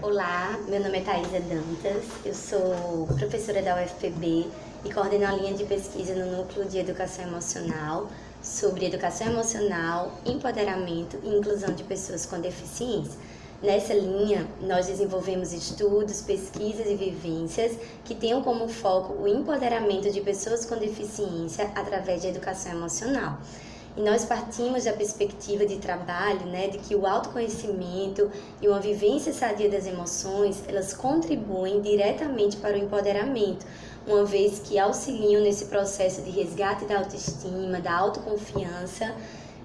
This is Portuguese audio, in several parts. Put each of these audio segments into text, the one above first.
Olá, meu nome é Thaisa Dantas, eu sou professora da UFPB e coordeno a linha de pesquisa no Núcleo de Educação Emocional sobre educação emocional, empoderamento e inclusão de pessoas com deficiência. Nessa linha, nós desenvolvemos estudos, pesquisas e vivências que tenham como foco o empoderamento de pessoas com deficiência através de educação emocional. E nós partimos da perspectiva de trabalho, né, de que o autoconhecimento e uma vivência sadia das emoções, elas contribuem diretamente para o empoderamento, uma vez que auxiliam nesse processo de resgate da autoestima, da autoconfiança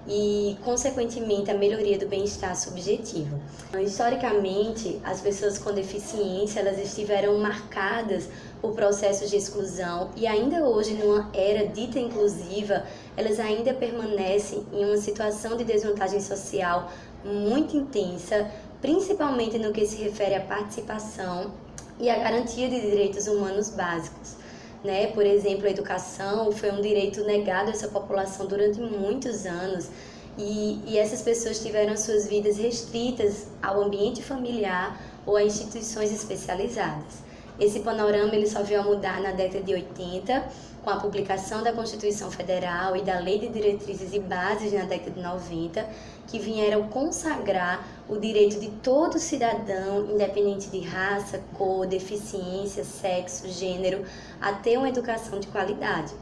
e, consequentemente, a melhoria do bem-estar subjetivo. Historicamente, as pessoas com deficiência elas estiveram marcadas por processos de exclusão e ainda hoje, numa era dita inclusiva, elas ainda permanecem em uma situação de desvantagem social muito intensa, principalmente no que se refere à participação e à garantia de direitos humanos básicos né? Por exemplo, a educação foi um direito negado a essa população durante muitos anos e, e essas pessoas tiveram suas vidas restritas ao ambiente familiar ou a instituições especializadas. Esse panorama ele só veio a mudar na década de 80, com a publicação da Constituição Federal e da Lei de Diretrizes e Bases na década de 90, que vieram consagrar o direito de todo cidadão, independente de raça, cor, deficiência, sexo, gênero, a ter uma educação de qualidade.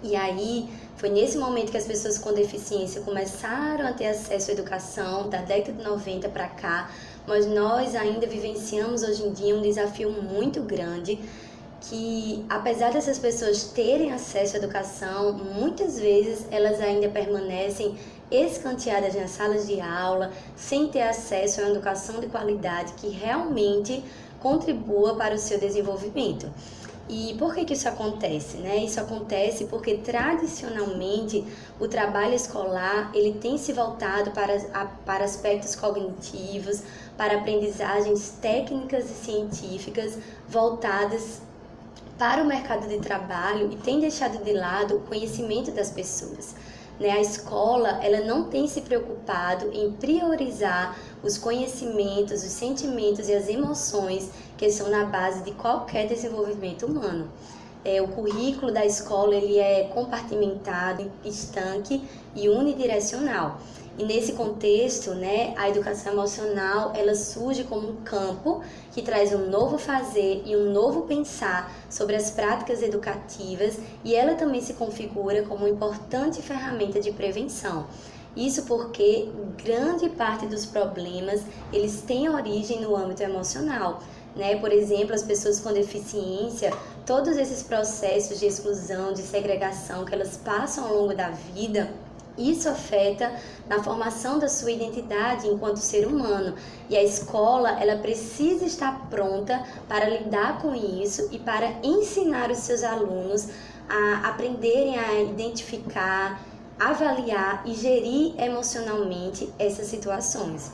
E aí, foi nesse momento que as pessoas com deficiência começaram a ter acesso à educação, da década de 90 para cá, mas nós ainda vivenciamos hoje em dia um desafio muito grande que apesar dessas pessoas terem acesso à educação, muitas vezes elas ainda permanecem escanteadas nas salas de aula, sem ter acesso a uma educação de qualidade que realmente contribua para o seu desenvolvimento. E por que, que isso acontece? Né? Isso acontece porque tradicionalmente o trabalho escolar ele tem se voltado para, para aspectos cognitivos, para aprendizagens técnicas e científicas voltadas para o mercado de trabalho e tem deixado de lado o conhecimento das pessoas. Né? A escola ela não tem se preocupado em priorizar os conhecimentos, os sentimentos e as emoções que são na base de qualquer desenvolvimento humano. É, o currículo da escola ele é compartimentado, estanque e unidirecional. E nesse contexto, né, a educação emocional, ela surge como um campo que traz um novo fazer e um novo pensar sobre as práticas educativas e ela também se configura como uma importante ferramenta de prevenção. Isso porque grande parte dos problemas, eles têm origem no âmbito emocional. Né? Por exemplo, as pessoas com deficiência, todos esses processos de exclusão, de segregação que elas passam ao longo da vida, isso afeta na formação da sua identidade enquanto ser humano. E a escola, ela precisa estar pronta para lidar com isso e para ensinar os seus alunos a aprenderem a identificar, avaliar e gerir emocionalmente essas situações.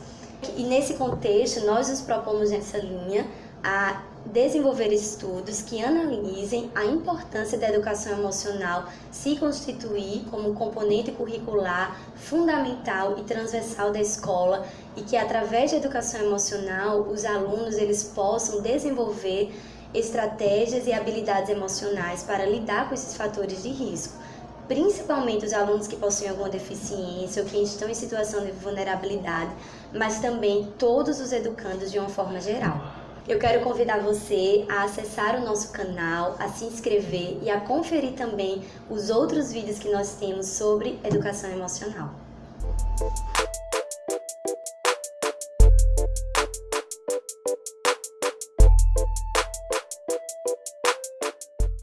E nesse contexto, nós nos propomos nessa linha a desenvolver estudos que analisem a importância da educação emocional se constituir como componente curricular fundamental e transversal da escola e que através da educação emocional os alunos eles possam desenvolver estratégias e habilidades emocionais para lidar com esses fatores de risco, principalmente os alunos que possuem alguma deficiência ou que estão em situação de vulnerabilidade, mas também todos os educandos de uma forma geral. Eu quero convidar você a acessar o nosso canal, a se inscrever e a conferir também os outros vídeos que nós temos sobre educação emocional.